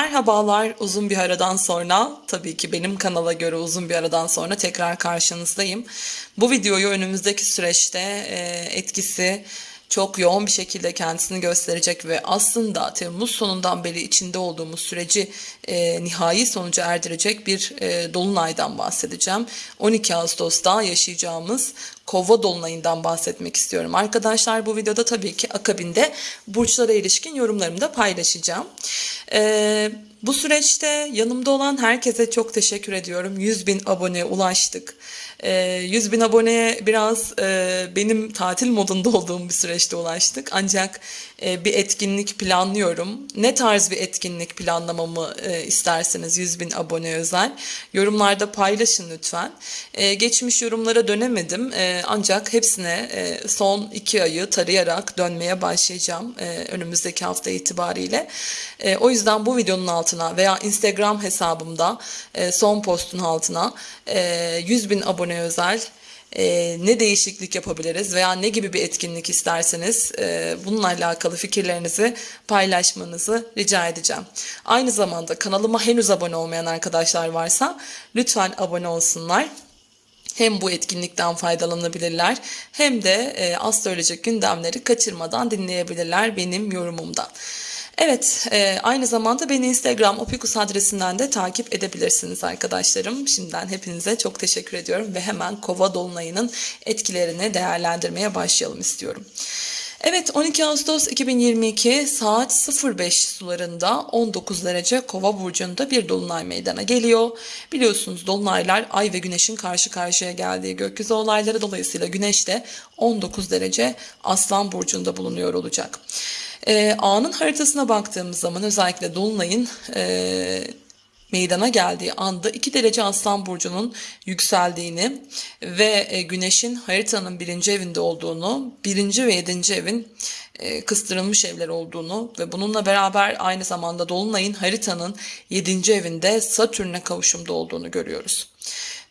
Merhabalar uzun bir aradan sonra tabii ki benim kanala göre uzun bir aradan sonra tekrar karşınızdayım. Bu videoyu önümüzdeki süreçte e, etkisi çok yoğun bir şekilde kendisini gösterecek ve aslında Temmuz sonundan beri içinde olduğumuz süreci e, nihai sonuca erdirecek bir e, dolunaydan bahsedeceğim. 12 Ağustos'ta yaşayacağımız kova dolunayından bahsetmek istiyorum. Arkadaşlar bu videoda tabii ki akabinde burçlara ilişkin yorumlarımı da paylaşacağım. Ee, bu süreçte yanımda olan herkese çok teşekkür ediyorum. 100 bin aboneye ulaştık. Ee, 100 bin aboneye biraz e, benim tatil modunda olduğum bir süreçte ulaştık. Ancak e, bir etkinlik planlıyorum. Ne tarz bir etkinlik planlamamı e, isterseniz 100 bin abone özel yorumlarda paylaşın lütfen. E, geçmiş yorumlara dönemedim e, ancak hepsine e, son iki ayı tarayarak dönmeye başlayacağım e, önümüzdeki hafta itibariyle. E, o yüzden bu videonun altına veya Instagram hesabımda son postun altına e, 100 bin abone özel e, ne değişiklik yapabiliriz veya ne gibi bir etkinlik isterseniz e, bununla alakalı fikirlerinizi paylaşmanızı rica edeceğim. Aynı zamanda kanalıma henüz abone olmayan arkadaşlar varsa lütfen abone olsunlar. Hem bu etkinlikten faydalanabilirler hem de e, astrolojik gündemleri kaçırmadan dinleyebilirler benim yorumumdan. Evet, e, aynı zamanda beni Instagram opikus adresinden de takip edebilirsiniz arkadaşlarım. Şimdiden hepinize çok teşekkür ediyorum ve hemen kova dolunayının etkilerini değerlendirmeye başlayalım istiyorum. Evet 12 Ağustos 2022 saat 05 sularında 19 derece kova burcunda bir dolunay meydana geliyor. Biliyorsunuz dolunaylar ay ve güneşin karşı karşıya geldiği gökyüzü olayları dolayısıyla güneş de 19 derece aslan burcunda bulunuyor olacak. E, A'nın haritasına baktığımız zaman özellikle Dolunay'ın e, meydana geldiği anda 2 derece Aslan Burcu'nun yükseldiğini ve e, Güneş'in haritanın birinci evinde olduğunu, birinci ve yedinci evin e, kıstırılmış evler olduğunu ve bununla beraber aynı zamanda Dolunay'ın haritanın yedinci evinde Satürn'e kavuşumda olduğunu görüyoruz.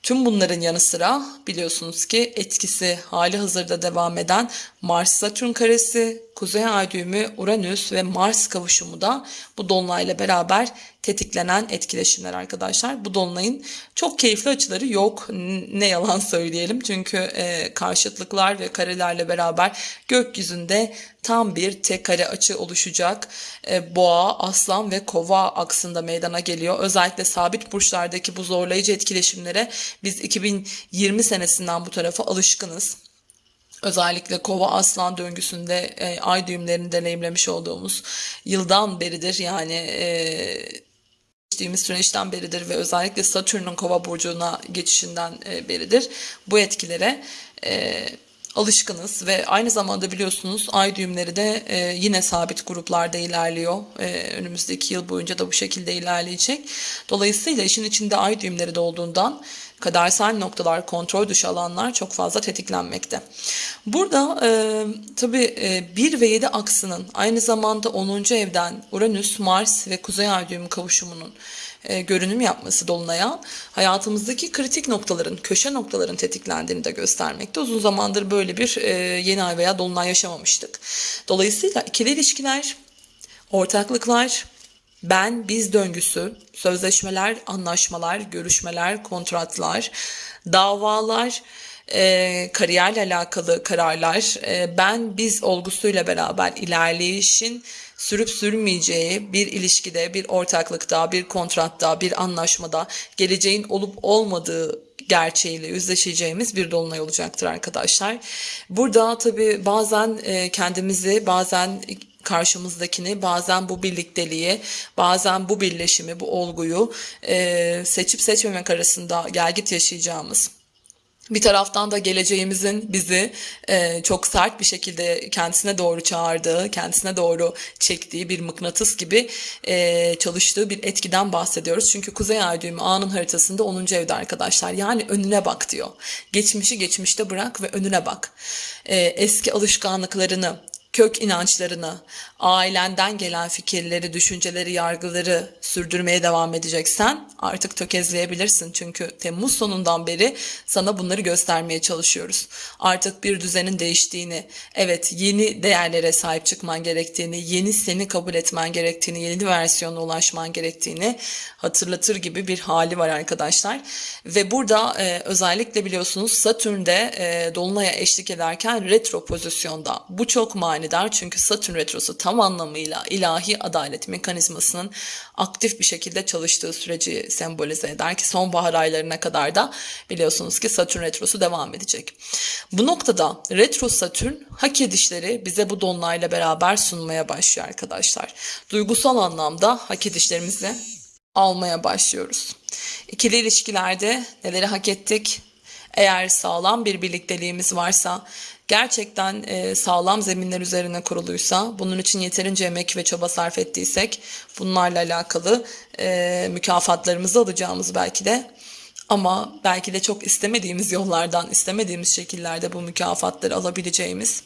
Tüm bunların yanı sıra biliyorsunuz ki etkisi hali hazırda devam eden Mars-Satürn karesi, Kuzey Ay düğümü, Uranüs ve Mars kavuşumu da bu dolunayla beraber tetiklenen etkileşimler arkadaşlar. Bu dolunayın çok keyifli açıları yok. Ne yalan söyleyelim. Çünkü e, karşıtlıklar ve karelerle beraber gökyüzünde tam bir tek kare açı oluşacak. E, boğa, aslan ve kova aksında meydana geliyor. Özellikle sabit burçlardaki bu zorlayıcı etkileşimlere biz 2020 senesinden bu tarafa alışkınız. Özellikle kova aslan döngüsünde e, ay düğümlerini deneyimlemiş olduğumuz yıldan beridir yani e, geçtiğimiz süreçten beridir ve özellikle Satürn'ün kova burcuna geçişinden e, beridir bu etkilere e, alışkınız ve aynı zamanda biliyorsunuz ay düğümleri de e, yine sabit gruplarda ilerliyor. E, önümüzdeki yıl boyunca da bu şekilde ilerleyecek. Dolayısıyla işin içinde ay düğümleri de olduğundan kadersel noktalar, kontrol dışı alanlar çok fazla tetiklenmekte. Burada e, tabii e, 1 ve 7 aksının aynı zamanda 10. evden Uranüs, Mars ve Kuzey Ay düğümü kavuşumunun e, görünüm yapması Dolunay'a hayatımızdaki kritik noktaların, köşe noktaların tetiklendiğini de göstermekte. Uzun zamandır böyle bir e, yeni ay veya Dolunay yaşamamıştık. Dolayısıyla ikili ilişkiler, ortaklıklar, ben biz döngüsü, sözleşmeler, anlaşmalar, görüşmeler, kontratlar, davalar, e, kariyerle alakalı kararlar, e, ben biz olgusuyla beraber ilerleyişin sürüp sürmeyeceği bir ilişkide, bir ortaklıkta, bir kontratta, bir anlaşmada geleceğin olup olmadığı gerçeğiyle yüzleşeceğimiz bir dolunay olacaktır arkadaşlar. Burada tabii bazen e, kendimizi, bazen karşımızdakini bazen bu birlikteliği bazen bu birleşimi bu olguyu e, seçip seçmemek arasında gelgit yaşayacağımız bir taraftan da geleceğimizin bizi e, çok sert bir şekilde kendisine doğru çağırdığı, kendisine doğru çektiği bir mıknatıs gibi e, çalıştığı bir etkiden bahsediyoruz. Çünkü Kuzey Ay düğümü A'nın haritasında 10. evde arkadaşlar. Yani önüne bak diyor. Geçmişi geçmişte bırak ve önüne bak. E, eski alışkanlıklarını, kök inançlarını, ailenden gelen fikirleri, düşünceleri, yargıları sürdürmeye devam edeceksen artık tökezleyebilirsin. Çünkü Temmuz sonundan beri sana bunları göstermeye çalışıyoruz. Artık bir düzenin değiştiğini, evet yeni değerlere sahip çıkman gerektiğini, yeni seni kabul etmen gerektiğini, yeni versiyona ulaşman gerektiğini hatırlatır gibi bir hali var arkadaşlar. Ve burada e, özellikle biliyorsunuz Satürn'de e, Dolunay'a eşlik ederken retro pozisyonda. Bu çok manidar çünkü Satürn retrosu tam anlamıyla ilahi adalet mekanizmasının aktif bir şekilde çalıştığı süreci sembolize eder ki sonbahar aylarına kadar da biliyorsunuz ki Satürn retrosu devam edecek. Bu noktada retro Satürn hak edişleri bize bu dolunayla beraber sunmaya başlıyor arkadaşlar. Duygusal anlamda hak edişlerimizi almaya başlıyoruz. İkili ilişkilerde neleri hak ettik? Eğer sağlam bir birlikteliğimiz varsa, gerçekten e, sağlam zeminler üzerine kuruluysa, bunun için yeterince emek ve çaba sarf ettiysek, bunlarla alakalı e, mükafatlarımızı alacağımız belki de ama belki de çok istemediğimiz yollardan, istemediğimiz şekillerde bu mükafatları alabileceğimiz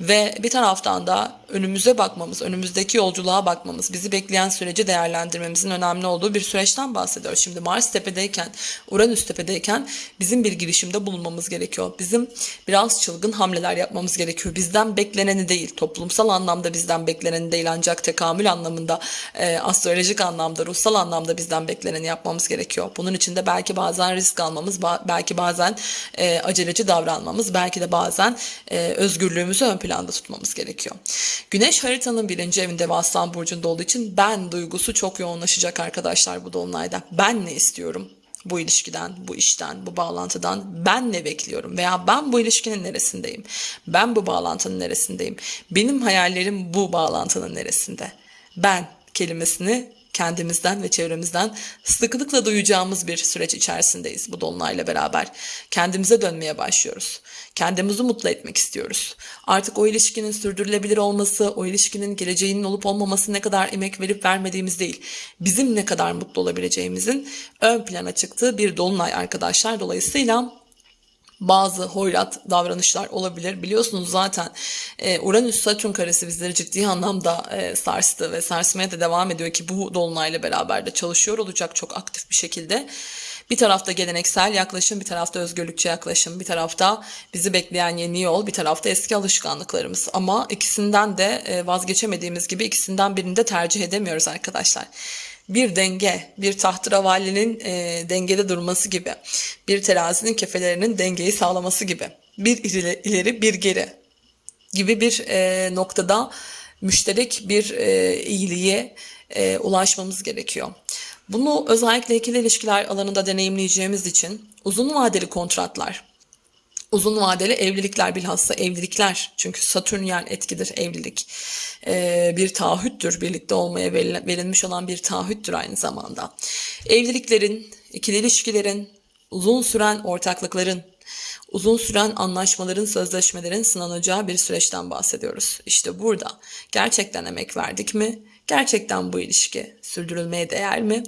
ve bir taraftan da önümüze bakmamız, önümüzdeki yolculuğa bakmamız, bizi bekleyen süreci değerlendirmemizin önemli olduğu bir süreçten bahsediyoruz. Şimdi Mars tepedeyken, Uranüs tepedeyken bizim bir girişimde bulunmamız gerekiyor. Bizim biraz çılgın hamleler yapmamız gerekiyor. Bizden bekleneni değil, toplumsal anlamda bizden bekleneni değil ancak tekamül anlamında, e, astrolojik anlamda, ruhsal anlamda bizden bekleneni yapmamız gerekiyor. Bunun için de belki bazen risk almamız, belki bazen e, aceleci davranmamız, belki de bazen e, özgürlüğümüzü ön planda tutmamız gerekiyor. Güneş haritanın birinci evinde ve Aslan Burcu'nda olduğu için ben duygusu çok yoğunlaşacak arkadaşlar bu dolunayda. Ben ne istiyorum? bu ilişkiden, bu işten, bu bağlantıdan ben ne bekliyorum veya ben bu ilişkinin neresindeyim? Ben bu bağlantının neresindeyim? Benim hayallerim bu bağlantının neresinde? Ben kelimesini kendimizden ve çevremizden sıklıkla duyacağımız bir süreç içerisindeyiz bu dolunayla beraber. Kendimize dönmeye başlıyoruz. Kendimizi mutlu etmek istiyoruz. Artık o ilişkinin sürdürülebilir olması, o ilişkinin geleceğinin olup olmaması ne kadar emek verip vermediğimiz değil. Bizim ne kadar mutlu olabileceğimizin ön plana çıktığı bir dolunay arkadaşlar. Dolayısıyla bazı hoyrat davranışlar olabilir. Biliyorsunuz zaten e, Uranüs-Satürn karesi bizleri ciddi anlamda e, sarstı ve sarsmaya da devam ediyor ki bu dolunayla beraber de çalışıyor olacak çok aktif bir şekilde. Bir tarafta geleneksel yaklaşım, bir tarafta özgürlükçü yaklaşım, bir tarafta bizi bekleyen yeni yol, bir tarafta eski alışkanlıklarımız. Ama ikisinden de e, vazgeçemediğimiz gibi ikisinden birini de tercih edemiyoruz arkadaşlar bir denge, bir tahtıravallinin e, dengede durması gibi, bir terazinin kefelerinin dengeyi sağlaması gibi, bir ileri bir geri gibi bir e, noktada müşterek bir e, iyiliğe e, ulaşmamız gerekiyor. Bunu özellikle ikili ilişkiler alanında deneyimleyeceğimiz için uzun vadeli kontratlar, uzun vadeli evlilikler bilhassa evlilikler çünkü Satürn yani etkidir evlilik ee, bir taahhüttür birlikte olmaya verilmiş olan bir taahhüttür aynı zamanda evliliklerin ikili ilişkilerin uzun süren ortaklıkların uzun süren anlaşmaların, sözleşmelerin sınanacağı bir süreçten bahsediyoruz. İşte burada gerçekten emek verdik mi? Gerçekten bu ilişki sürdürülmeye değer mi?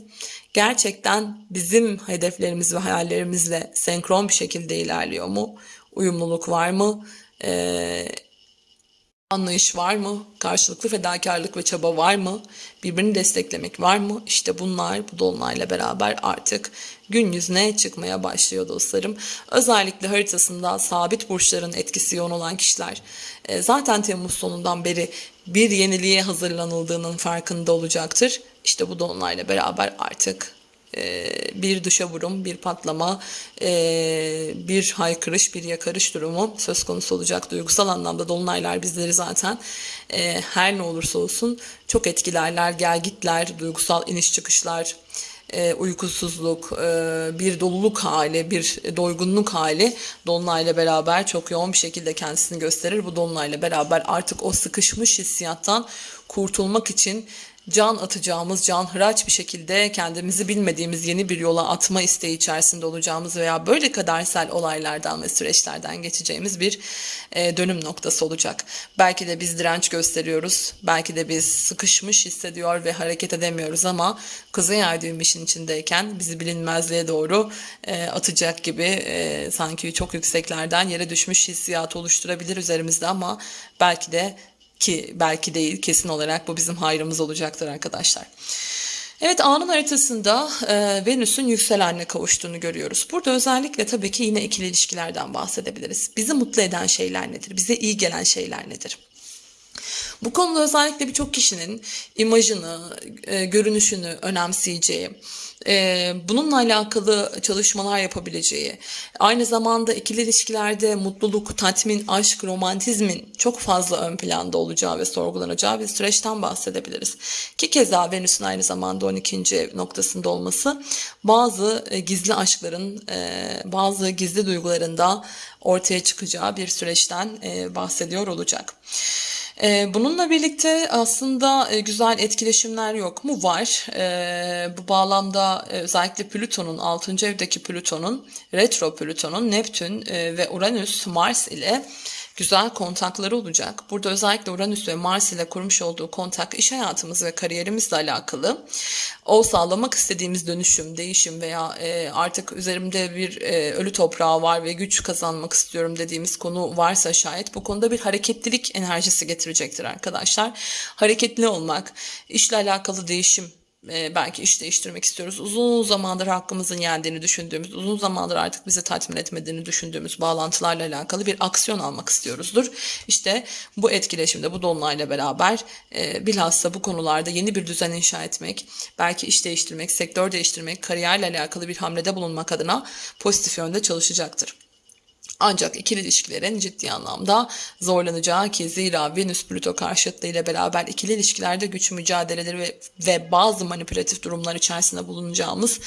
Gerçekten bizim hedeflerimiz ve hayallerimizle senkron bir şekilde ilerliyor mu? Uyumluluk var mı? Ee, anlayış var mı? Karşılıklı fedakarlık ve çaba var mı? Birbirini desteklemek var mı? İşte bunlar bu dolunayla beraber artık gün yüzüne çıkmaya başlıyor dostlarım. Özellikle haritasında sabit burçların etkisi yoğun olan kişiler zaten Temmuz sonundan beri bir yeniliğe hazırlanıldığının farkında olacaktır. İşte bu dolunayla beraber artık e, bir dışa vurum, bir patlama, e, bir haykırış, bir yakarış durumu söz konusu olacak. Duygusal anlamda dolunaylar bizleri zaten e, her ne olursa olsun çok etkilerler, gelgitler, duygusal iniş çıkışlar, uykusuzluk, bir doluluk hali, bir doygunluk hali dolunayla beraber çok yoğun bir şekilde kendisini gösterir. Bu dolunayla beraber artık o sıkışmış hissiyattan kurtulmak için can atacağımız, can hıraç bir şekilde kendimizi bilmediğimiz yeni bir yola atma isteği içerisinde olacağımız veya böyle kadersel olaylardan ve süreçlerden geçeceğimiz bir e, dönüm noktası olacak. Belki de biz direnç gösteriyoruz, belki de biz sıkışmış hissediyor ve hareket edemiyoruz ama Kuzey Ay düğüm işin içindeyken bizi bilinmezliğe doğru e, atacak gibi e, sanki çok yükseklerden yere düşmüş hissiyatı oluşturabilir üzerimizde ama belki de ki belki değil kesin olarak bu bizim hayrımız olacaktır arkadaşlar. Evet anın haritasında e, Venüs'ün yükselenle kavuştuğunu görüyoruz. Burada özellikle tabii ki yine ikili ilişkilerden bahsedebiliriz. Bizi mutlu eden şeyler nedir? Bize iyi gelen şeyler nedir? Bu konuda özellikle birçok kişinin imajını, e, görünüşünü önemseyeceği, e, bununla alakalı çalışmalar yapabileceği, aynı zamanda ikili ilişkilerde mutluluk, tatmin, aşk, romantizmin çok fazla ön planda olacağı ve sorgulanacağı bir süreçten bahsedebiliriz. Ki keza Venüs'ün aynı zamanda 12. ev noktasında olması bazı e, gizli aşkların, e, bazı gizli duyguların da ortaya çıkacağı bir süreçten bahsediyor olacak. Ee, bununla birlikte aslında e, güzel etkileşimler yok mu? Var. Ee, bu bağlamda e, özellikle Plüton'un 6. evdeki Plüton'un, retro Plüton'un Neptün e, ve Uranüs, Mars ile güzel kontakları olacak. Burada özellikle Uranüs ve Mars ile kurmuş olduğu kontak iş hayatımız ve kariyerimizle alakalı. O sağlamak istediğimiz dönüşüm, değişim veya e, artık üzerimde bir e, ölü toprağı var ve güç kazanmak istiyorum dediğimiz konu varsa şayet bu konuda bir hareketlilik enerjisi getirecektir arkadaşlar. Hareketli olmak, işle alakalı değişim e, belki iş değiştirmek istiyoruz. Uzun zamandır hakkımızın yendiğini düşündüğümüz, uzun zamandır artık bizi tatmin etmediğini düşündüğümüz bağlantılarla alakalı bir aksiyon almak istiyoruzdur. İşte bu etkileşimde, bu dolunayla beraber e, bilhassa bu konularda yeni bir düzen inşa etmek, belki iş değiştirmek, sektör değiştirmek, kariyerle alakalı bir hamlede bulunmak adına pozitif yönde çalışacaktır. Ancak ikili ilişkilerin ciddi anlamda zorlanacağı ki zira Venüs Plüto karşıtlığı ile beraber ikili ilişkilerde güç mücadeleleri ve, ve bazı manipülatif durumlar içerisinde bulunacağımız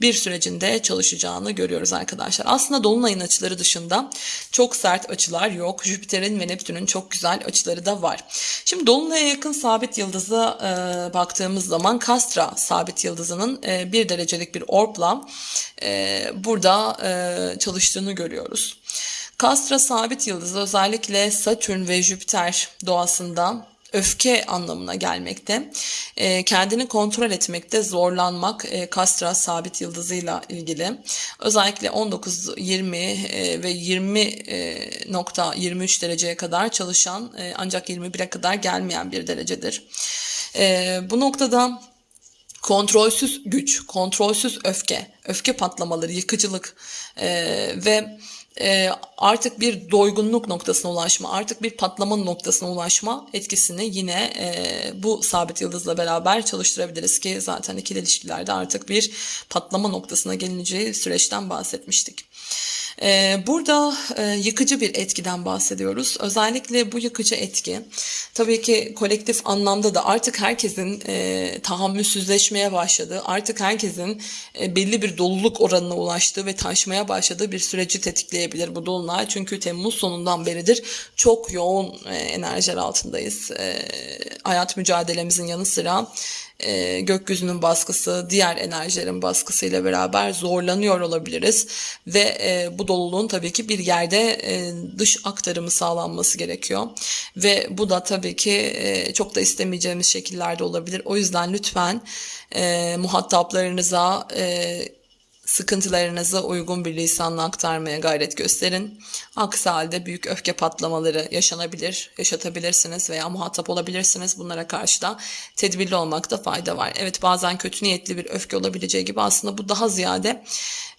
bir sürecinde çalışacağını görüyoruz arkadaşlar. Aslında Dolunay'ın açıları dışında çok sert açılar yok. Jüpiter'in ve Neptün'ün çok güzel açıları da var. Şimdi Dolunay'a yakın sabit yıldıza e, baktığımız zaman Kastra sabit yıldızının e, bir derecelik bir orbla e, burada e, çalıştığını görüyoruz. Kastra sabit yıldızı özellikle Satürn ve Jüpiter doğasında öfke anlamına gelmekte. E, kendini kontrol etmekte zorlanmak e, Kastra sabit yıldızıyla ilgili. Özellikle 19, 20 e, ve 20.23 dereceye kadar çalışan e, ancak 21'e kadar gelmeyen bir derecedir. E, bu noktada kontrolsüz güç, kontrolsüz öfke, öfke patlamaları, yıkıcılık e, ve e, artık bir doygunluk noktasına ulaşma, artık bir patlama noktasına ulaşma etkisini yine e, bu sabit yıldızla beraber çalıştırabiliriz ki zaten ikili ilişkilerde artık bir patlama noktasına gelineceği süreçten bahsetmiştik. Ee, burada e, yıkıcı bir etkiden bahsediyoruz. Özellikle bu yıkıcı etki tabii ki kolektif anlamda da artık herkesin e, tahammülsüzleşmeye başladığı, artık herkesin e, belli bir doluluk oranına ulaştığı ve taşmaya başladığı bir süreci tetikleyebilir bu dolunay. Çünkü Temmuz sonundan beridir çok yoğun enerjiler altındayız. Hayat mücadelemizin yanı sıra e, gökyüzünün baskısı, diğer enerjilerin baskısıyla beraber zorlanıyor olabiliriz. Ve e, bu doluluğun tabii ki bir yerde e, dış aktarımı sağlanması gerekiyor. Ve bu da tabii ki e, çok da istemeyeceğimiz şekillerde olabilir. O yüzden lütfen e, muhataplarınıza... E, sıkıntılarınızı uygun bir lisanla aktarmaya gayret gösterin. Aksi halde büyük öfke patlamaları yaşanabilir, yaşatabilirsiniz veya muhatap olabilirsiniz. Bunlara karşı da tedbirli olmakta fayda var. Evet bazen kötü niyetli bir öfke olabileceği gibi aslında bu daha ziyade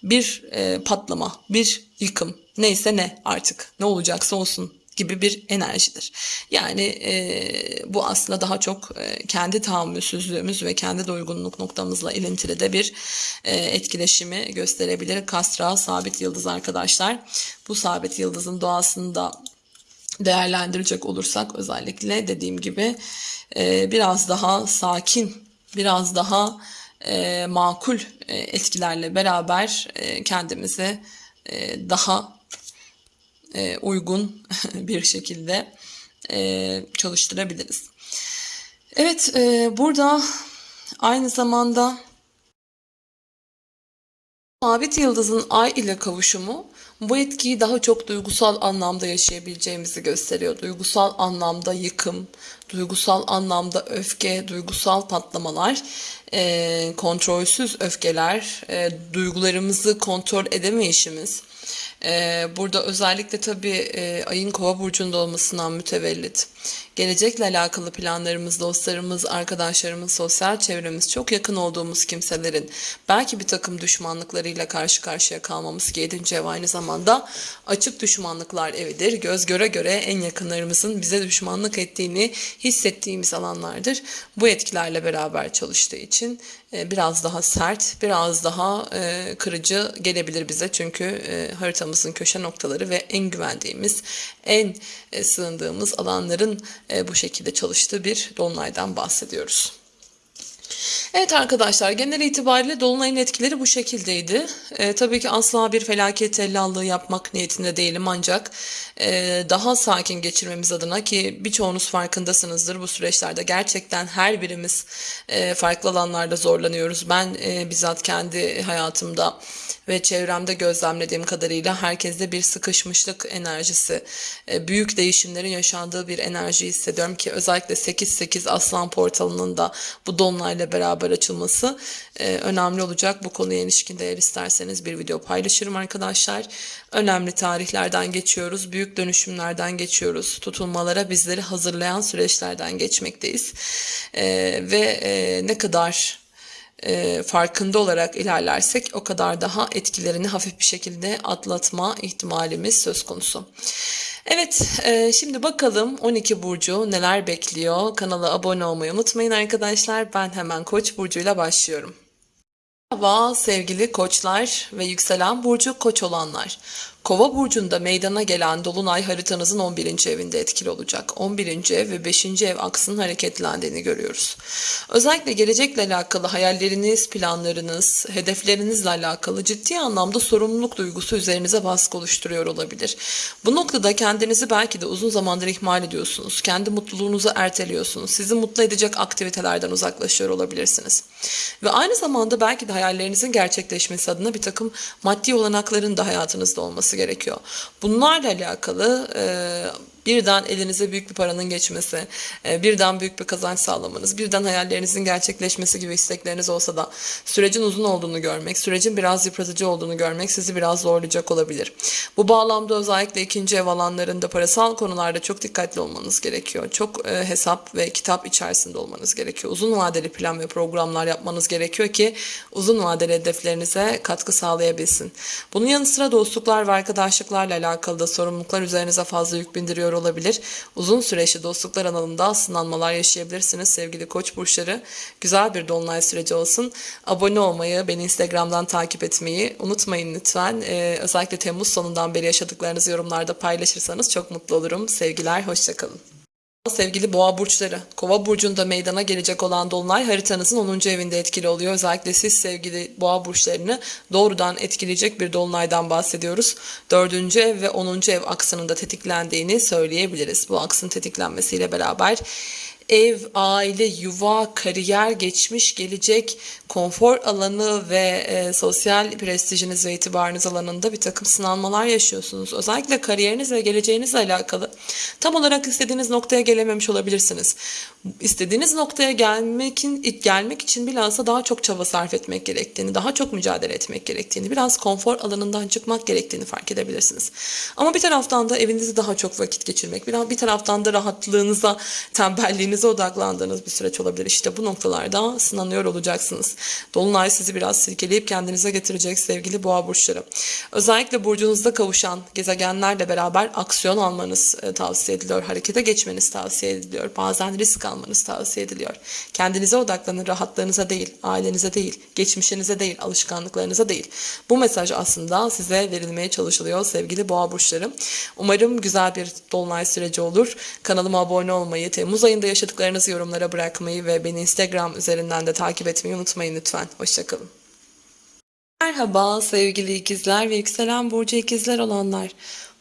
bir e, patlama, bir yıkım. Neyse ne artık ne olacaksa olsun gibi bir enerjidir. Yani e, bu aslında daha çok e, kendi tahammülsüzlüğümüz ve kendi doygunluk noktamızla ilintili de bir e, etkileşimi gösterebilir. Kastra sabit yıldız arkadaşlar. Bu sabit yıldızın doğasında değerlendirecek olursak özellikle dediğim gibi e, biraz daha sakin, biraz daha e, makul e, etkilerle beraber e, kendimizi e, daha e, uygun bir şekilde e, çalıştırabiliriz. Evet e, burada aynı zamanda Sabit yıldızın ay ile kavuşumu bu etkiyi daha çok duygusal anlamda yaşayabileceğimizi gösteriyor. Duygusal anlamda yıkım, duygusal anlamda öfke, duygusal patlamalar, e, kontrolsüz öfkeler, e, duygularımızı kontrol edemeyişimiz, burada özellikle tabii e, ayın kova burcunda olmasından mütevellit Gelecekle alakalı planlarımız, dostlarımız, arkadaşlarımız, sosyal çevremiz, çok yakın olduğumuz kimselerin belki bir takım düşmanlıklarıyla karşı karşıya kalmamız ki 7. ev aynı zamanda açık düşmanlıklar evidir. Göz göre göre en yakınlarımızın bize düşmanlık ettiğini hissettiğimiz alanlardır. Bu etkilerle beraber çalıştığı için e, biraz daha sert, biraz daha e, kırıcı gelebilir bize. Çünkü e, haritamızın köşe noktaları ve en güvendiğimiz, en sığındığımız alanların bu şekilde çalıştığı bir dolunaydan bahsediyoruz. Evet arkadaşlar genel itibariyle Dolunay'ın etkileri bu şekildeydi. E, tabii ki asla bir felaket tellallığı yapmak niyetinde değilim ancak e, daha sakin geçirmemiz adına ki birçoğunuz farkındasınızdır bu süreçlerde gerçekten her birimiz e, farklı alanlarda zorlanıyoruz. Ben e, bizzat kendi hayatımda ve çevremde gözlemlediğim kadarıyla herkeste bir sıkışmışlık enerjisi, e, büyük değişimlerin yaşandığı bir enerji hissediyorum ki özellikle 8-8 Aslan portalının da bu dolunayla beraber açılması e, önemli olacak. Bu konuya ilişkin de eğer isterseniz bir video paylaşırım arkadaşlar. Önemli tarihlerden geçiyoruz, büyük dönüşümlerden geçiyoruz, tutulmalara bizleri hazırlayan süreçlerden geçmekteyiz. E, ve ne kadar e, farkında olarak ilerlersek o kadar daha etkilerini hafif bir şekilde atlatma ihtimalimiz söz konusu. Evet e, şimdi bakalım 12 burcu neler bekliyor. Kanala abone olmayı unutmayın arkadaşlar. Ben hemen Koç burcuyla başlıyorum. Merhaba sevgili koçlar ve yükselen burcu koç olanlar. Kova burcunda meydana gelen dolunay haritanızın 11. evinde etkili olacak. 11. ev ve 5. ev aksının hareketlendiğini görüyoruz. Özellikle gelecekle alakalı hayalleriniz, planlarınız, hedeflerinizle alakalı ciddi anlamda sorumluluk duygusu üzerinize baskı oluşturuyor olabilir. Bu noktada kendinizi belki de uzun zamandır ihmal ediyorsunuz. Kendi mutluluğunuzu erteliyorsunuz. Sizi mutlu edecek aktivitelerden uzaklaşıyor olabilirsiniz. Ve aynı zamanda belki de hayallerinizin gerçekleşmesi adına bir takım maddi olanakların da hayatınızda olması gerekiyor. Bunlarla alakalı e, birden elinize büyük bir paranın geçmesi, e, birden büyük bir kazanç sağlamanız, birden hayallerinizin gerçekleşmesi gibi istekleriniz olsa da sürecin uzun olduğunu görmek, sürecin biraz yıpratıcı olduğunu görmek sizi biraz zorlayacak olabilir. Bu bağlamda özellikle ikinci ev alanlarında parasal konularda çok dikkatli olmanız gerekiyor. Çok e, hesap ve kitap içerisinde olmanız gerekiyor. Uzun vadeli plan ve programlar yapmanız gerekiyor ki uzun vadeli hedeflerinize katkı sağlayabilsin. Bunun yanı sıra dostluklar ve arkadaşlıklarla alakalı da sorumluluklar üzerinize fazla yük bindiriyor oluyor olabilir. Uzun süreçli dostluklar alanında sınanmalar yaşayabilirsiniz sevgili koç burçları. Güzel bir dolunay süreci olsun. Abone olmayı, beni Instagram'dan takip etmeyi unutmayın lütfen. Ee, özellikle Temmuz sonundan beri yaşadıklarınızı yorumlarda paylaşırsanız çok mutlu olurum. Sevgiler, hoşçakalın. Sevgili boğa burçları, kova burcunda meydana gelecek olan dolunay haritanızın 10. evinde etkili oluyor. Özellikle siz sevgili boğa burçlarını doğrudan etkileyecek bir dolunaydan bahsediyoruz. 4. ev ve 10. ev aksının da tetiklendiğini söyleyebiliriz. Bu aksın tetiklenmesiyle beraber ev, aile, yuva, kariyer, geçmiş, gelecek, konfor alanı ve e, sosyal prestijiniz ve itibarınız alanında bir takım sınanmalar yaşıyorsunuz. Özellikle kariyeriniz ve geleceğinizle alakalı tam olarak istediğiniz noktaya gelememiş olabilirsiniz. İstediğiniz noktaya gelmek, gelmek için bilhassa daha çok çaba sarf etmek gerektiğini, daha çok mücadele etmek gerektiğini, biraz konfor alanından çıkmak gerektiğini fark edebilirsiniz. Ama bir taraftan da evinizde daha çok vakit geçirmek, bir taraftan da rahatlığınıza, tembelliğinize odaklandığınız bir süreç olabilir. İşte bu noktalarda sınanıyor olacaksınız. Dolunay sizi biraz silkeleyip kendinize getirecek sevgili boğa burçları. Özellikle burcunuzda kavuşan gezegenlerle beraber aksiyon almanız e, tavsiye ediliyor. Harekete geçmeniz tavsiye ediliyor. Bazen risk almanız tavsiye ediliyor. Kendinize odaklanın, rahatlığınıza değil, ailenize değil, geçmişinize değil, alışkanlıklarınıza değil. Bu mesaj aslında size verilmeye çalışılıyor sevgili boğa burçları. Umarım güzel bir dolunay süreci olur. Kanalıma abone olmayı, Temmuz ayında yaşadıklarınızı yorumlara bırakmayı ve beni Instagram üzerinden de takip etmeyi unutmayın lütfen. Hoşçakalın. Merhaba sevgili ikizler ve yükselen burcu ikizler olanlar.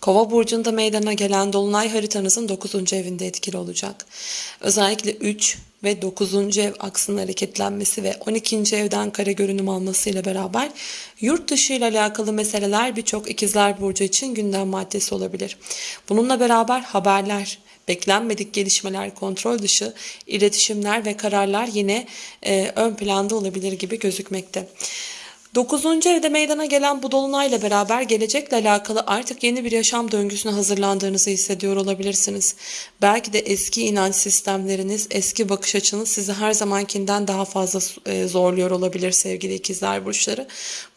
Kova burcunda meydana gelen dolunay haritanızın 9. evinde etkili olacak. Özellikle 3 ve 9. ev aksının hareketlenmesi ve 12. evden kare görünüm alması ile beraber yurt dışı ile alakalı meseleler birçok ikizler burcu için gündem maddesi olabilir. Bununla beraber haberler, beklenmedik gelişmeler, kontrol dışı iletişimler ve kararlar yine e, ön planda olabilir gibi gözükmekte. Dokuzuncu evde meydana gelen bu dolunayla beraber gelecekle alakalı artık yeni bir yaşam döngüsüne hazırlandığınızı hissediyor olabilirsiniz. Belki de eski inanç sistemleriniz, eski bakış açınız sizi her zamankinden daha fazla e, zorluyor olabilir sevgili ikizler burçları.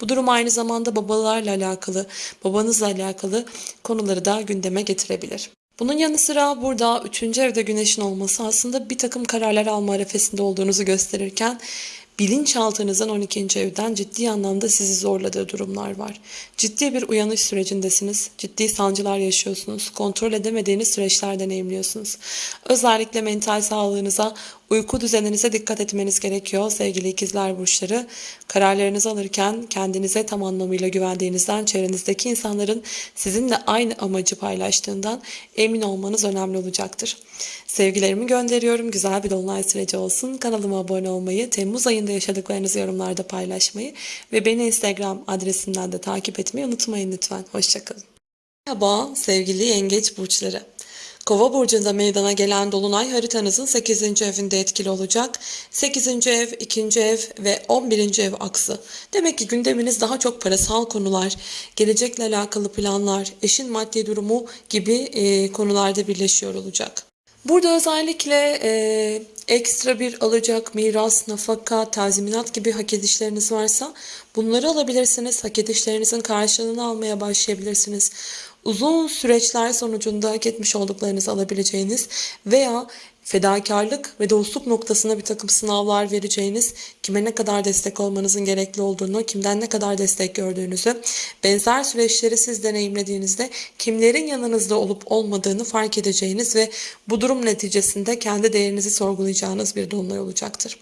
Bu durum aynı zamanda babalarla alakalı, babanızla alakalı konuları da gündeme getirebilir. Bunun yanı sıra burada 3. evde güneşin olması aslında bir takım kararlar alma arefesinde olduğunuzu gösterirken bilinçaltınızın 12. evden ciddi anlamda sizi zorladığı durumlar var. Ciddi bir uyanış sürecindesiniz. Ciddi sancılar yaşıyorsunuz. Kontrol edemediğiniz süreçler deneyimliyorsunuz. Özellikle mental sağlığınıza, uyku düzeninize dikkat etmeniz gerekiyor sevgili ikizler burçları. Kararlarınızı alırken kendinize tam anlamıyla güvendiğinizden, çevrenizdeki insanların sizinle aynı amacı paylaştığından emin olmanız önemli olacaktır. Sevgilerimi gönderiyorum. Güzel bir dolunay süreci olsun. Kanalıma abone olmayı, Temmuz ayında yaşadıklarınızı yorumlarda paylaşmayı ve beni Instagram adresinden de takip etmeyi unutmayın lütfen. Hoşçakalın. Merhaba sevgili yengeç burçları. Kova burcunda meydana gelen dolunay haritanızın 8. evinde etkili olacak. 8. ev, 2. ev ve 11. ev aksı. Demek ki gündeminiz daha çok parasal konular, gelecekle alakalı planlar, eşin maddi durumu gibi e, konularda birleşiyor olacak. Burada özellikle e, ekstra bir alacak, miras, nafaka, tazminat gibi hak edişleriniz varsa bunları alabilirsiniz. Hak edişlerinizin karşılığını almaya başlayabilirsiniz. Uzun süreçler sonucunda hak etmiş olduklarınızı alabileceğiniz veya fedakarlık ve dostluk noktasına bir takım sınavlar vereceğiniz, kime ne kadar destek olmanızın gerekli olduğunu, kimden ne kadar destek gördüğünüzü, benzer süreçleri siz deneyimlediğinizde kimlerin yanınızda olup olmadığını fark edeceğiniz ve bu durum neticesinde kendi değerinizi sorgulayacağınız bir dolunay olacaktır.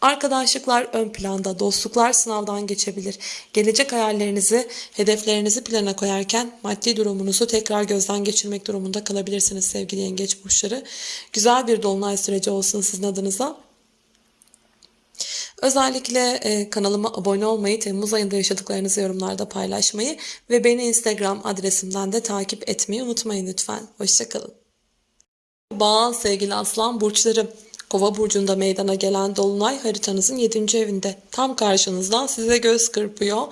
Arkadaşlıklar ön planda, dostluklar sınavdan geçebilir. Gelecek hayallerinizi, hedeflerinizi plana koyarken maddi durumunuzu tekrar gözden geçirmek durumunda kalabilirsiniz sevgili yengeç burçları. Güzel bir dolunay süreci olsun sizin adınıza. Özellikle e, kanalıma abone olmayı, Temmuz ayında yaşadıklarınızı yorumlarda paylaşmayı ve beni Instagram adresimden de takip etmeyi unutmayın lütfen. Hoşçakalın. Merhaba sevgili aslan burçları. Kova burcunda meydana gelen dolunay haritanızın 7. evinde. Tam karşınızdan size göz kırpıyor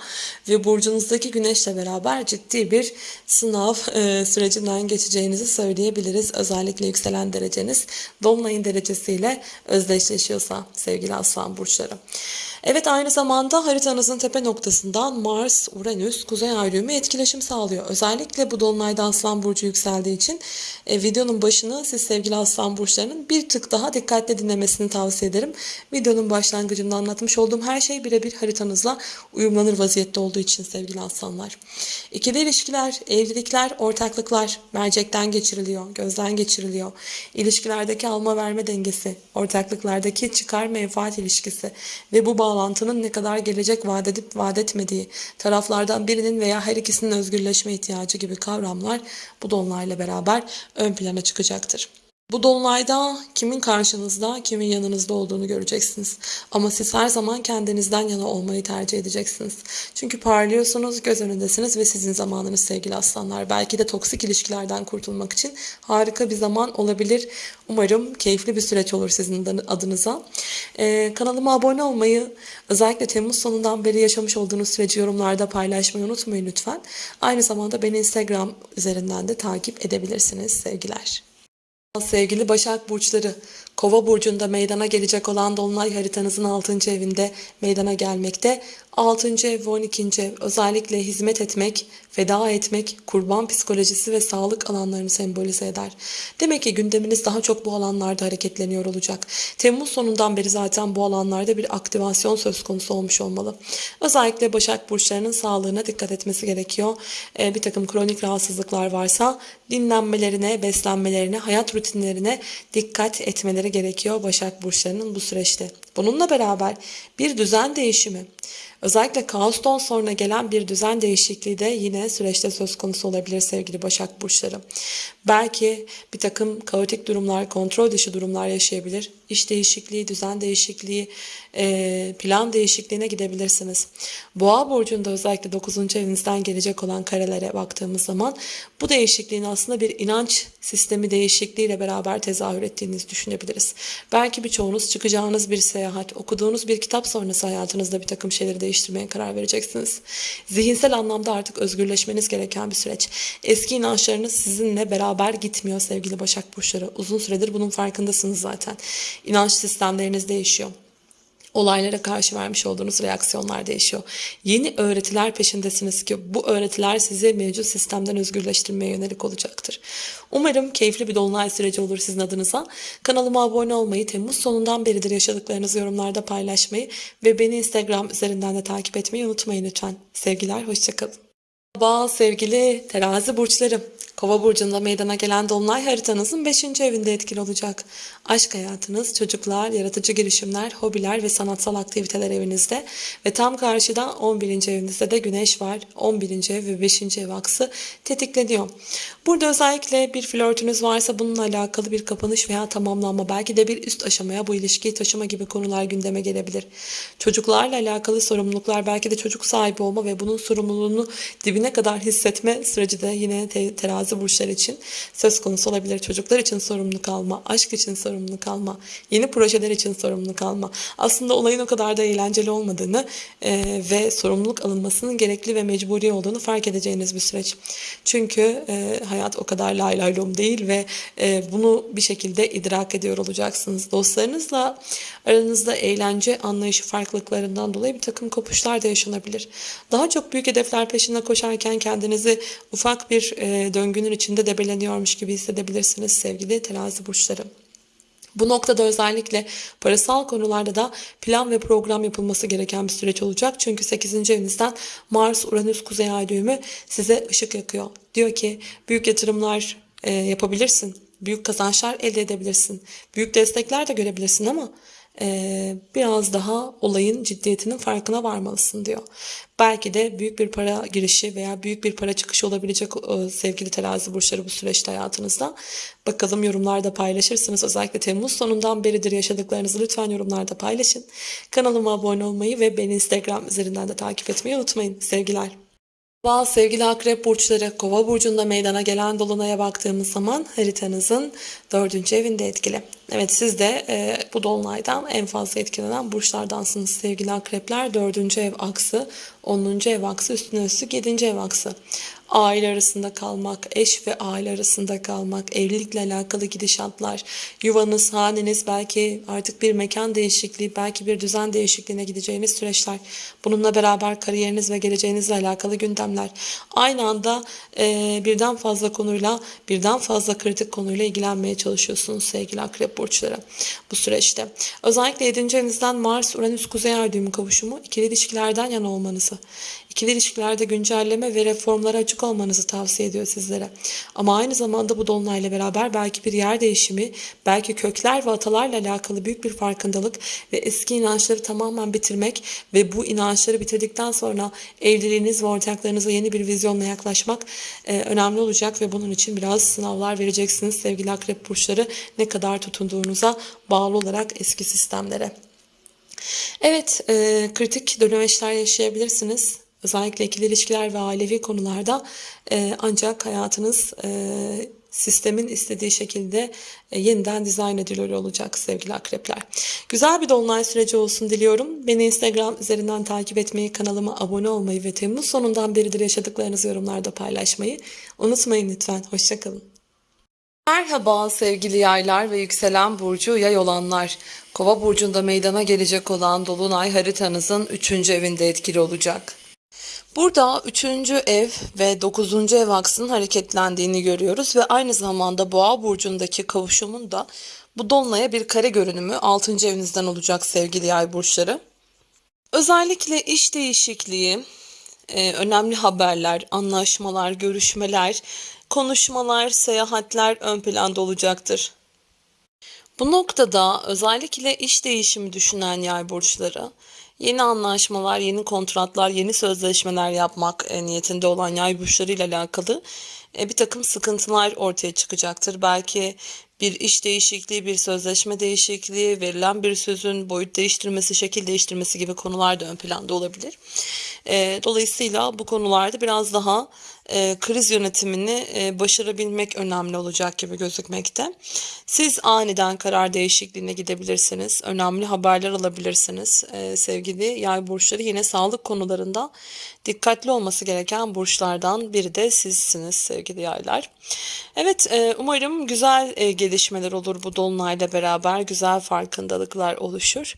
ve burcunuzdaki güneşle beraber ciddi bir sınav e, sürecinden geçeceğinizi söyleyebiliriz. Özellikle yükselen dereceniz dolunayın derecesiyle özdeşleşiyorsa sevgili aslan burçları. Evet aynı zamanda haritanızın tepe noktasından Mars, Uranüs, Kuzey ayrımı etkileşim sağlıyor. Özellikle bu dolunayda Aslan Burcu yükseldiği için e, videonun başını siz sevgili Aslan Burçlarının bir tık daha dikkatli dinlemesini tavsiye ederim. Videonun başlangıcında anlatmış olduğum her şey birebir haritanızla uyumlanır vaziyette olduğu için sevgili Aslanlar. İkili ilişkiler, evlilikler, ortaklıklar mercekten geçiriliyor, gözden geçiriliyor. İlişkilerdeki alma verme dengesi, ortaklıklardaki çıkar menfaat ilişkisi ve bu bağlantının ne kadar gelecek vaat edip vaat etmediği, taraflardan birinin veya her ikisinin özgürleşme ihtiyacı gibi kavramlar bu dolunayla beraber ön plana çıkacaktır. Bu dolunayda kimin karşınızda, kimin yanınızda olduğunu göreceksiniz. Ama siz her zaman kendinizden yana olmayı tercih edeceksiniz. Çünkü parlıyorsunuz, göz önündesiniz ve sizin zamanınız sevgili aslanlar. Belki de toksik ilişkilerden kurtulmak için harika bir zaman olabilir. Umarım keyifli bir süreç olur sizin adınıza. Ee, kanalıma abone olmayı, özellikle Temmuz sonundan beri yaşamış olduğunuz süreci yorumlarda paylaşmayı unutmayın lütfen. Aynı zamanda beni Instagram üzerinden de takip edebilirsiniz sevgiler. Sevgili Başak Burçları, Kova burcunda meydana gelecek olan dolunay haritanızın 6. evinde meydana gelmekte. 6. ev ve 12. ev özellikle hizmet etmek, feda etmek, kurban psikolojisi ve sağlık alanlarını sembolize eder. Demek ki gündeminiz daha çok bu alanlarda hareketleniyor olacak. Temmuz sonundan beri zaten bu alanlarda bir aktivasyon söz konusu olmuş olmalı. Özellikle Başak Burçlarının sağlığına dikkat etmesi gerekiyor. Ee, bir takım kronik rahatsızlıklar varsa dinlenmelerine, beslenmelerine, hayat rutinlerine dikkat etmeleri gerekiyor Başak Burçlarının bu süreçte. Bununla beraber bir düzen değişimi, özellikle kaostan sonra gelen bir düzen değişikliği de yine süreçte söz konusu olabilir sevgili Başak Burçları. Belki bir takım kaotik durumlar, kontrol dışı durumlar yaşayabilir. İş değişikliği, düzen değişikliği, plan değişikliğine gidebilirsiniz. Boğa burcunda özellikle 9. evinizden gelecek olan karelere baktığımız zaman bu değişikliğin aslında bir inanç sistemi değişikliğiyle beraber tezahür ettiğinizi düşünebiliriz. Belki birçoğunuz çıkacağınız bir seyahat, okuduğunuz bir kitap sonrası hayatınızda bir takım şeyleri değiştirmeye karar vereceksiniz. Zihinsel anlamda artık özgürleşmeniz gereken bir süreç. Eski inançlarınız sizinle beraber gitmiyor sevgili Başak Burçları. Uzun süredir bunun farkındasınız zaten. İnanç sistemleriniz değişiyor olaylara karşı vermiş olduğunuz reaksiyonlar değişiyor. Yeni öğretiler peşindesiniz ki bu öğretiler sizi mevcut sistemden özgürleştirmeye yönelik olacaktır. Umarım keyifli bir dolunay süreci olur sizin adınıza. Kanalıma abone olmayı, Temmuz sonundan beridir yaşadıklarınızı yorumlarda paylaşmayı ve beni Instagram üzerinden de takip etmeyi unutmayın lütfen. Sevgiler, hoşçakalın. Merhaba sevgili terazi burçlarım. Kova burcunda meydana gelen dolunay haritanızın 5. evinde etkili olacak. Aşk hayatınız, çocuklar, yaratıcı girişimler, hobiler ve sanatsal aktiviteler evinizde ve tam karşıda 11. evinizde de güneş var. 11. ev ve 5. ev aksı tetikleniyor. Burada özellikle bir flörtünüz varsa bununla alakalı bir kapanış veya tamamlanma belki de bir üst aşamaya bu ilişkiyi taşıma gibi konular gündeme gelebilir. Çocuklarla alakalı sorumluluklar belki de çocuk sahibi olma ve bunun sorumluluğunu dibine kadar hissetme süreci de yine te- terazi burçlar için söz konusu olabilir. Çocuklar için sorumluluk alma, aşk için sorumluluk alma, yeni projeler için sorumluluk alma. Aslında olayın o kadar da eğlenceli olmadığını e, ve sorumluluk alınmasının gerekli ve mecburi olduğunu fark edeceğiniz bir süreç. Çünkü e, hayat o kadar lay lay lom değil ve e, bunu bir şekilde idrak ediyor olacaksınız. Dostlarınızla aranızda eğlence anlayışı farklılıklarından dolayı bir takım kopuşlar da yaşanabilir. Daha çok büyük hedefler peşinde koşarken kendinizi ufak bir e, döngünün içinde debeleniyormuş gibi hissedebilirsiniz sevgili terazi burçları. Bu noktada özellikle parasal konularda da plan ve program yapılması gereken bir süreç olacak. Çünkü 8. evinizden Mars, Uranüs, Kuzey Ay düğümü size ışık yakıyor. Diyor ki büyük yatırımlar e, yapabilirsin. Büyük kazançlar elde edebilirsin. Büyük destekler de görebilirsin ama biraz daha olayın ciddiyetinin farkına varmalısın diyor. Belki de büyük bir para girişi veya büyük bir para çıkışı olabilecek sevgili terazi burçları bu süreçte hayatınızda. Bakalım yorumlarda paylaşırsınız. Özellikle Temmuz sonundan beridir yaşadıklarınızı lütfen yorumlarda paylaşın. Kanalıma abone olmayı ve beni Instagram üzerinden de takip etmeyi unutmayın. Sevgiler. Kova sevgili akrep burçları kova burcunda meydana gelen dolunaya baktığımız zaman haritanızın dördüncü evinde etkili. Evet siz de e, bu dolunaydan en fazla etkilenen burçlardansınız sevgili akrepler. Dördüncü ev aksı, onuncu ev aksı, üstüne üstlük yedinci ev aksı. Aile arasında kalmak, eş ve aile arasında kalmak, evlilikle alakalı gidişatlar, yuvanız, haneniz belki artık bir mekan değişikliği, belki bir düzen değişikliğine gideceğiniz süreçler. Bununla beraber kariyeriniz ve geleceğinizle alakalı gündemler. Aynı anda e, birden fazla konuyla, birden fazla kritik konuyla ilgilenmeye çalışıyorsunuz sevgili akrep burçları bu süreçte. Özellikle 7. evinizden Mars, Uranüs, Kuzey Ay kavuşumu ikili ilişkilerden yana olmanızı, ikili ilişkilerde güncelleme ve reformlara açık olmanızı tavsiye ediyor sizlere. Ama aynı zamanda bu dolunayla beraber belki bir yer değişimi, belki kökler ve atalarla alakalı büyük bir farkındalık ve eski inançları tamamen bitirmek ve bu inançları bitirdikten sonra evliliğiniz ve ortaklarınıza yeni bir vizyonla yaklaşmak e, önemli olacak ve bunun için biraz sınavlar vereceksiniz sevgili akrep burçları ne kadar tutunduğunuza bağlı olarak eski sistemlere. Evet, e, kritik dönemeçler yaşayabilirsiniz. Özellikle ikili ilişkiler ve ailevi konularda e, ancak hayatınız e, sistemin istediği şekilde e, yeniden dizayn ediliyor olacak sevgili akrepler. Güzel bir dolunay süreci olsun diliyorum. Beni Instagram üzerinden takip etmeyi, kanalıma abone olmayı ve Temmuz sonundan beridir yaşadıklarınızı yorumlarda paylaşmayı unutmayın lütfen. Hoşçakalın. Merhaba sevgili yaylar ve yükselen burcu yay olanlar. Kova burcunda meydana gelecek olan dolunay haritanızın 3. evinde etkili olacak. Burada 3. ev ve 9. ev aksının hareketlendiğini görüyoruz ve aynı zamanda Boğa burcundaki kavuşumun da bu dolunaya bir kare görünümü 6. evinizden olacak sevgili yay burçları. Özellikle iş değişikliği, e, önemli haberler, anlaşmalar, görüşmeler, konuşmalar, seyahatler ön planda olacaktır. Bu noktada özellikle iş değişimi düşünen yay burçları, yeni anlaşmalar, yeni kontratlar, yeni sözleşmeler yapmak e, niyetinde olan yay burçları ile alakalı e, bir takım sıkıntılar ortaya çıkacaktır. Belki bir iş değişikliği, bir sözleşme değişikliği, verilen bir sözün boyut değiştirmesi, şekil değiştirmesi gibi konular da ön planda olabilir. E, dolayısıyla bu konularda biraz daha e, kriz yönetimini e, başarabilmek önemli olacak gibi gözükmekte. Siz aniden karar değişikliğine gidebilirsiniz. Önemli haberler alabilirsiniz. E, sevgili yay burçları yine sağlık konularında dikkatli olması gereken burçlardan biri de sizsiniz sevgili yaylar. Evet e, umarım güzel e, gelişmeler olur bu dolunayla beraber. Güzel farkındalıklar oluşur.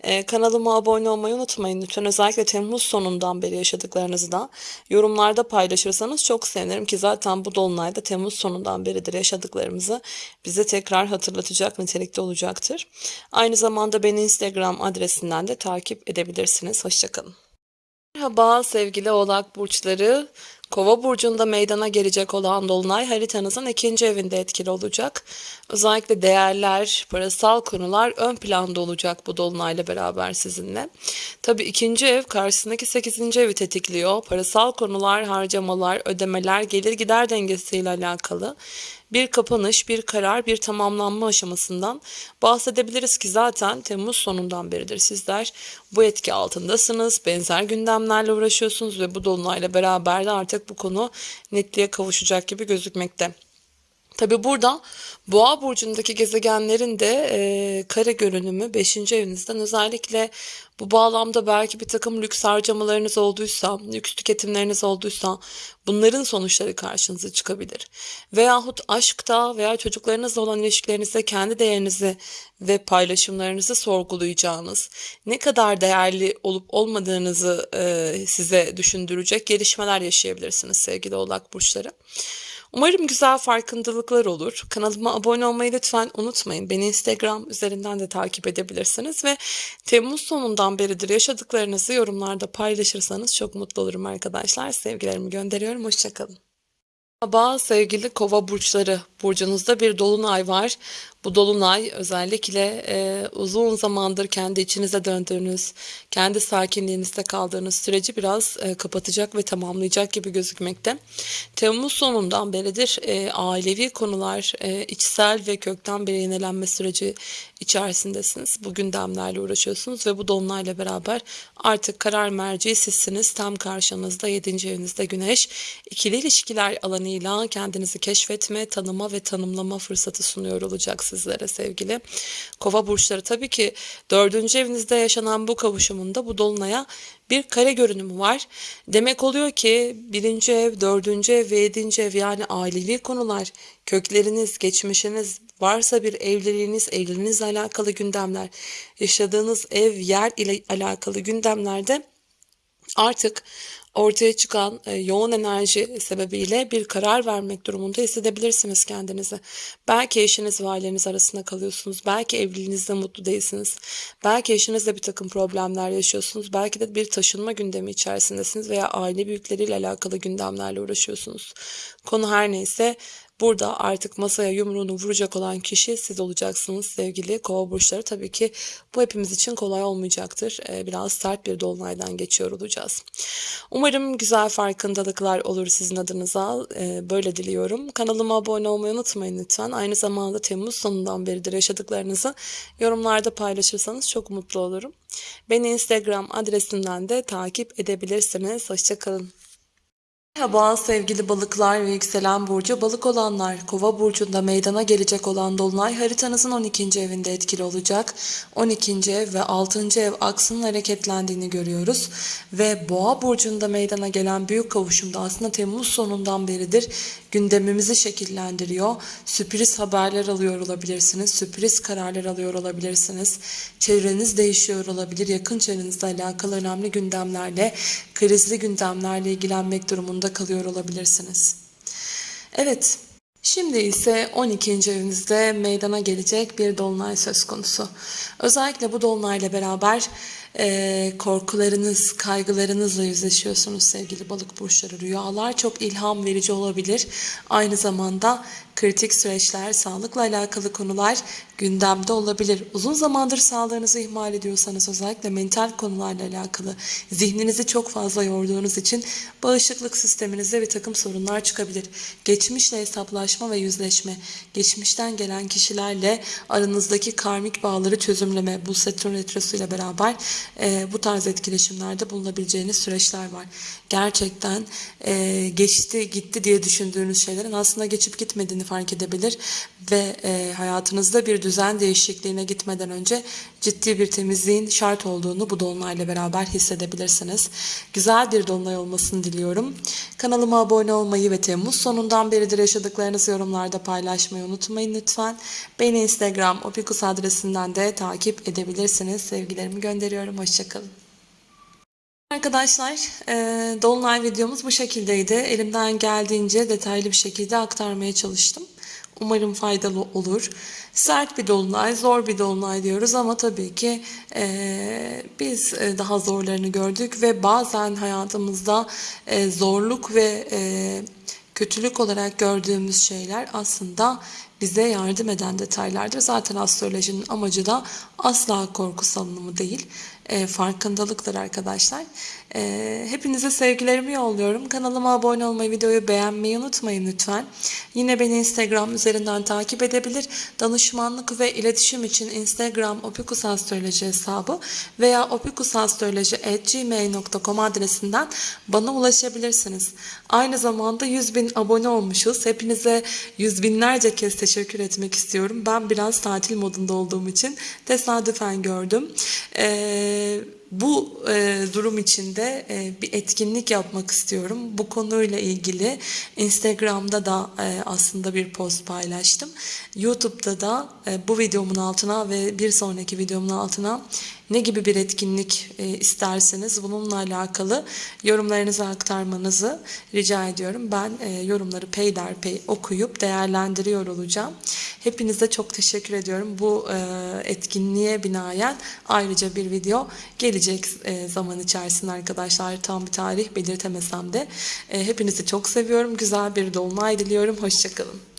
E, kanalıma abone olmayı unutmayın. Lütfen özellikle Temmuz sonundan beri yaşadıklarınızı da yorumlarda paylaşırsanız çok sevinirim ki zaten bu dolunayda Temmuz sonundan beridir yaşadıklarımızı bize tekrar hatırlatacak nitelikte olacaktır. Aynı zamanda beni Instagram adresinden de takip edebilirsiniz. Hoşçakalın. Merhaba sevgili oğlak burçları. Kova burcunda meydana gelecek olan dolunay haritanızın ikinci evinde etkili olacak. Özellikle değerler, parasal konular ön planda olacak bu dolunayla beraber sizinle. Tabii ikinci ev karşısındaki sekizinci evi tetikliyor. Parasal konular, harcamalar, ödemeler, gelir gider dengesiyle alakalı bir kapanış, bir karar, bir tamamlanma aşamasından bahsedebiliriz ki zaten Temmuz sonundan beridir sizler bu etki altındasınız. Benzer gündemlerle uğraşıyorsunuz ve bu dolunayla beraber de artık bu konu netliğe kavuşacak gibi gözükmekte. Tabi burada Boğa burcundaki gezegenlerin de e, kare görünümü 5. evinizden özellikle bu bağlamda belki bir takım lüks harcamalarınız olduysa, lüks tüketimleriniz olduysa bunların sonuçları karşınıza çıkabilir. Veyahut aşkta veya çocuklarınızla olan ilişkilerinizde kendi değerinizi ve paylaşımlarınızı sorgulayacağınız, ne kadar değerli olup olmadığınızı e, size düşündürecek gelişmeler yaşayabilirsiniz sevgili oğlak burçları. Umarım güzel farkındalıklar olur. Kanalıma abone olmayı lütfen unutmayın. Beni Instagram üzerinden de takip edebilirsiniz ve Temmuz sonundan beridir yaşadıklarınızı yorumlarda paylaşırsanız çok mutlu olurum arkadaşlar. Sevgilerimi gönderiyorum. Hoşçakalın. Merhaba sevgili kova burçları. Burcunuzda bir dolunay var. Bu dolunay özellikle e, uzun zamandır kendi içinize döndüğünüz, kendi sakinliğinizde kaldığınız süreci biraz e, kapatacak ve tamamlayacak gibi gözükmekte. Temmuz sonundan beridir e, ailevi konular, e, içsel ve kökten bir yenilenme süreci içerisindesiniz. Bu gündemlerle uğraşıyorsunuz ve bu dolunayla beraber artık karar merci sizsiniz. Tam karşınızda 7. evinizde güneş. İkili ilişkiler alanıyla kendinizi keşfetme, tanıma ve tanımlama fırsatı sunuyor olacaksınız sizlere sevgili kova burçları. Tabii ki dördüncü evinizde yaşanan bu kavuşumunda bu dolunaya bir kare görünümü var. Demek oluyor ki birinci ev, dördüncü ev ve yedinci ev yani ailevi konular, kökleriniz, geçmişiniz, varsa bir evliliğiniz, evliliğinizle alakalı gündemler, yaşadığınız ev, yer ile alakalı gündemlerde artık ortaya çıkan e, yoğun enerji sebebiyle bir karar vermek durumunda hissedebilirsiniz kendinizi. Belki eşiniz ve aileniz arasında kalıyorsunuz. Belki evliliğinizde mutlu değilsiniz. Belki eşinizle bir takım problemler yaşıyorsunuz. Belki de bir taşınma gündemi içerisindesiniz veya aile büyükleriyle alakalı gündemlerle uğraşıyorsunuz. Konu her neyse Burada artık masaya yumruğunu vuracak olan kişi siz olacaksınız sevgili kova burçları. Tabii ki bu hepimiz için kolay olmayacaktır. Ee, biraz sert bir dolunaydan geçiyor olacağız. Umarım güzel farkındalıklar olur sizin adınıza. Ee, böyle diliyorum. Kanalıma abone olmayı unutmayın lütfen. Aynı zamanda Temmuz sonundan beridir yaşadıklarınızı yorumlarda paylaşırsanız çok mutlu olurum. Beni Instagram adresimden de takip edebilirsiniz. Hoşçakalın. Merhaba sevgili balıklar ve yükselen burcu balık olanlar kova burcunda meydana gelecek olan dolunay haritanızın 12. evinde etkili olacak. 12. ev ve 6. ev aksının hareketlendiğini görüyoruz ve boğa burcunda meydana gelen büyük kavuşumda aslında Temmuz sonundan beridir gündemimizi şekillendiriyor. Sürpriz haberler alıyor olabilirsiniz, sürpriz kararlar alıyor olabilirsiniz. Çevreniz değişiyor olabilir, yakın çevrenizle alakalı önemli gündemlerle, krizli gündemlerle ilgilenmek durumunda durumunda kalıyor olabilirsiniz. Evet, Şimdi ise 12. evinizde meydana gelecek bir dolunay söz konusu. Özellikle bu dolunayla beraber e, korkularınız, kaygılarınızla yüzleşiyorsunuz sevgili balık burçları. Rüyalar çok ilham verici olabilir. Aynı zamanda kritik süreçler, sağlıkla alakalı konular gündemde olabilir. Uzun zamandır sağlığınızı ihmal ediyorsanız özellikle mental konularla alakalı zihninizi çok fazla yorduğunuz için bağışıklık sisteminizde bir takım sorunlar çıkabilir. Geçmişle hesaplaşma ve yüzleşme, geçmişten gelen kişilerle aranızdaki karmik bağları çözümleme bu Satürn Retrosu ile beraber e, bu tarz etkileşimlerde bulunabileceğiniz süreçler var. Gerçekten e, geçti gitti diye düşündüğünüz şeylerin aslında geçip gitmediğini fark edebilir ve e, hayatınızda bir düzen değişikliğine gitmeden önce ciddi bir temizliğin şart olduğunu bu dolunayla beraber hissedebilirsiniz. Güzel bir dolunay olmasını diliyorum. Kanalıma abone olmayı ve Temmuz sonundan beridir yaşadıklarınızı yorumlarda paylaşmayı unutmayın lütfen. Beni Instagram opikus adresinden de takip edebilirsiniz. Sevgilerimi gönderiyorum. Hoşçakalın. Arkadaşlar, e, Dolunay videomuz bu şekildeydi. Elimden geldiğince detaylı bir şekilde aktarmaya çalıştım. Umarım faydalı olur. Sert bir dolunay, zor bir dolunay diyoruz ama tabii ki e, biz e, daha zorlarını gördük ve bazen hayatımızda e, zorluk ve e, kötülük olarak gördüğümüz şeyler aslında bize yardım eden detaylardır. Zaten astrolojinin amacı da asla korku salınımı değil, e, farkındalıktır arkadaşlar. E, hepinize sevgilerimi yolluyorum. Kanalıma abone olmayı, videoyu beğenmeyi unutmayın lütfen. Yine beni Instagram üzerinden takip edebilir. Danışmanlık ve iletişim için Instagram opikusastroloji hesabı veya opikusastroloji.gmail.com adresinden bana ulaşabilirsiniz. Aynı zamanda 100 bin abone olmuşuz. Hepinize yüz binlerce kez teşekkür etmek istiyorum. Ben biraz tatil modunda olduğum için tesadüfen gördüm. Ee, bu e, durum içinde e, bir etkinlik yapmak istiyorum. Bu konuyla ilgili Instagram'da da e, aslında bir post paylaştım. YouTube'da da e, bu videomun altına ve bir sonraki videomun altına ne gibi bir etkinlik e, isterseniz bununla alakalı yorumlarınızı aktarmanızı rica ediyorum. Ben e, yorumları peyderpey okuyup değerlendiriyor olacağım. Hepinize çok teşekkür ediyorum. Bu e, etkinliğe binaen ayrıca bir video gelecek e, zaman içerisinde arkadaşlar. Tam bir tarih belirtemesem de. E, hepinizi çok seviyorum. Güzel bir dolunay diliyorum. Hoşçakalın.